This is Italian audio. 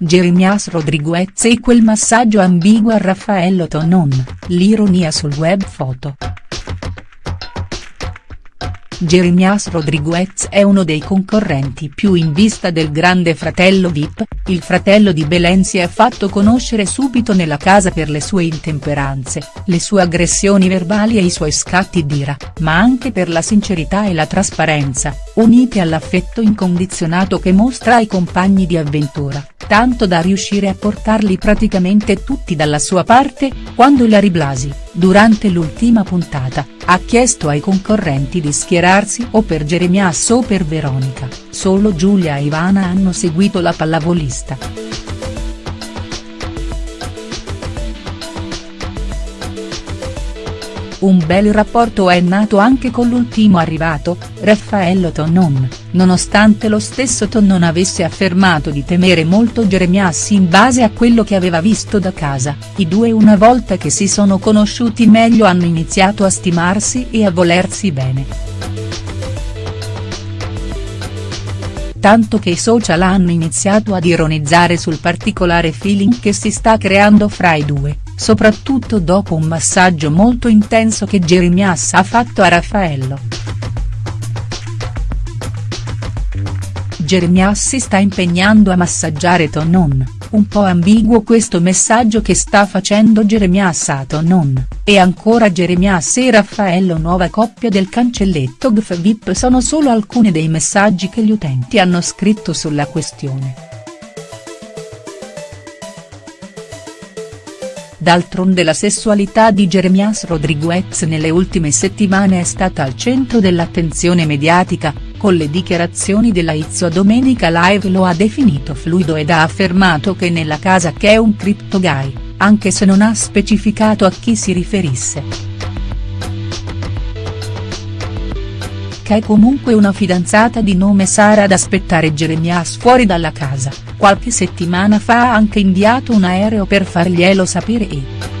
Jeremias Rodriguez e quel massaggio ambiguo a Raffaello Tonon, l'ironia sul web foto. Jeremias Rodriguez è uno dei concorrenti più in vista del grande fratello Vip, il fratello di Belen si è fatto conoscere subito nella casa per le sue intemperanze, le sue aggressioni verbali e i suoi scatti d'ira, ma anche per la sincerità e la trasparenza, unite all'affetto incondizionato che mostra ai compagni di avventura, tanto da riuscire a portarli praticamente tutti dalla sua parte, quando Larry Blasi, durante l'ultima puntata, ha chiesto ai concorrenti di schierarsi o per Jeremias o per Veronica, solo Giulia e Ivana hanno seguito la pallavolista. Un bel rapporto è nato anche con l'ultimo arrivato, Raffaello Tonnon, nonostante lo stesso Tonnon avesse affermato di temere molto Jeremias in base a quello che aveva visto da casa, i due una volta che si sono conosciuti meglio hanno iniziato a stimarsi e a volersi bene. tanto che i social hanno iniziato ad ironizzare sul particolare feeling che si sta creando fra i due soprattutto dopo un massaggio molto intenso che Jeremias ha fatto a Raffaello. Jeremias si sta impegnando a massaggiare Tonon, un po' ambiguo questo messaggio che sta facendo Jeremias a Tonon, e ancora Jeremias e Raffaello nuova coppia del cancelletto GF VIP sono solo alcuni dei messaggi che gli utenti hanno scritto sulla questione. D'altronde la sessualità di Jeremias Rodriguez nelle ultime settimane è stata al centro dell'attenzione mediatica, con le dichiarazioni della Izzo a Domenica Live lo ha definito fluido ed ha affermato che nella casa che è un crypto gay, anche se non ha specificato a chi si riferisse. Che è comunque una fidanzata di nome Sara ad aspettare Jeremias fuori dalla casa qualche settimana fa ha anche inviato un aereo per farglielo sapere e.